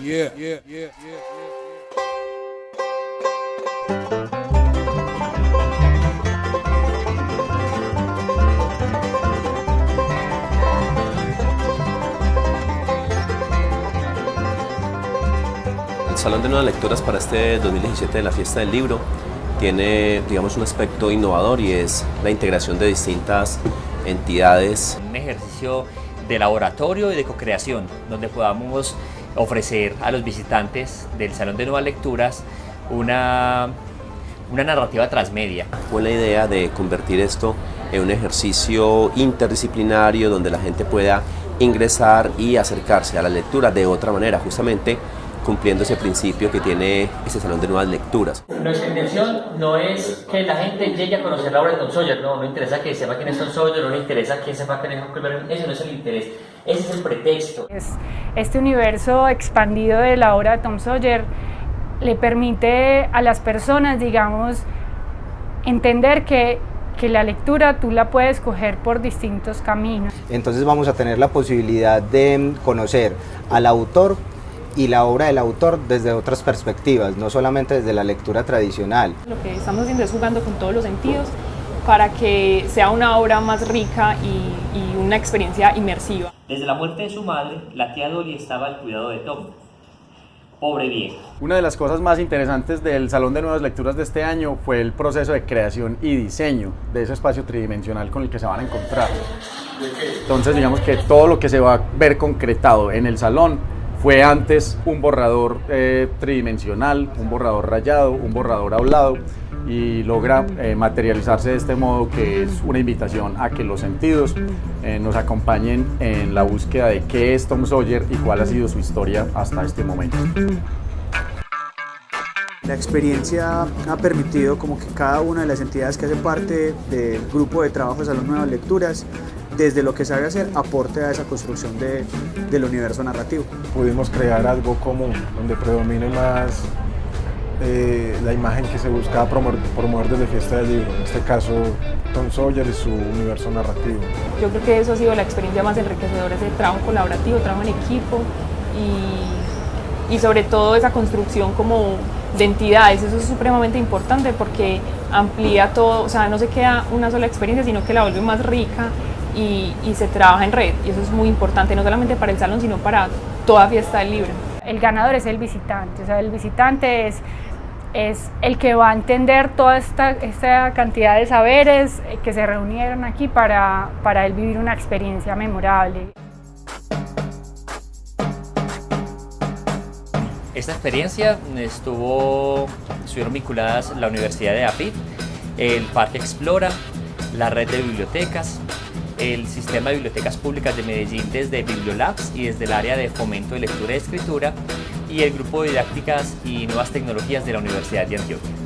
Yeah, yeah, yeah, yeah, Salón de Nuevas Lecturas para este 2017 de la Fiesta del Libro tiene, digamos, un aspecto innovador y es la integración de distintas entidades. Un ejercicio de laboratorio y de co-creación, donde podamos ofrecer a los visitantes del Salón de Nuevas Lecturas una, una narrativa transmedia. Fue la idea de convertir esto en un ejercicio interdisciplinario donde la gente pueda ingresar y acercarse a la lectura de otra manera, justamente cumpliendo ese principio que tiene ese salón de nuevas lecturas. Nuestra intención no es que la gente llegue a conocer la obra de Tom Sawyer, no, no interesa que sepa quién es Tom Sawyer, no le interesa que sepa quién es Huckleberry, eso no es el interés, ese es el pretexto. Es este universo expandido de la obra de Tom Sawyer le permite a las personas, digamos, entender que que la lectura tú la puedes coger por distintos caminos. Entonces vamos a tener la posibilidad de conocer al autor y la obra del autor desde otras perspectivas, no solamente desde la lectura tradicional. Lo que estamos haciendo es jugando con todos los sentidos para que sea una obra más rica y, y una experiencia inmersiva. Desde la muerte de su madre, la tía Dolly estaba al cuidado de Tom. Pobre vieja. Una de las cosas más interesantes del Salón de Nuevas Lecturas de este año fue el proceso de creación y diseño de ese espacio tridimensional con el que se van a encontrar. Entonces digamos que todo lo que se va a ver concretado en el salón fue antes un borrador eh, tridimensional, un borrador rayado, un borrador hablado y logra eh, materializarse de este modo que es una invitación a que los sentidos eh, nos acompañen en la búsqueda de qué es Tom Sawyer y cuál ha sido su historia hasta este momento. La experiencia ha permitido como que cada una de las entidades que hace parte del grupo de trabajo de Salón Nuevas Lecturas desde lo que sabe hacer, aporte a esa construcción de, del universo narrativo. Pudimos crear algo común, donde predomine más eh, la imagen que se buscaba promover, promover desde Fiesta del Libro, en este caso Tom Sawyer y su universo narrativo. Yo creo que eso ha sido la experiencia más enriquecedora, ese trabajo colaborativo, trabajo en equipo y, y sobre todo esa construcción como de entidades, eso es supremamente importante porque amplía todo, o sea, no se queda una sola experiencia, sino que la vuelve más rica y, y, se trabaja en red y eso es muy importante, no solamente para el salón, sino para toda fiesta del libro. El ganador es el visitante, o sea, el visitante es, es el que va a entender toda esta, esta cantidad de saberes que se reunieron aquí para, para él vivir una experiencia memorable. Esta experiencia estuvo, estuvieron vinculadas la Universidad de APIT, el Parque Explora, la red de bibliotecas, el Sistema de Bibliotecas Públicas de Medellín desde Bibliolabs y desde el área de fomento de lectura y escritura y el Grupo de Didácticas y Nuevas Tecnologías de la Universidad de Antioquia.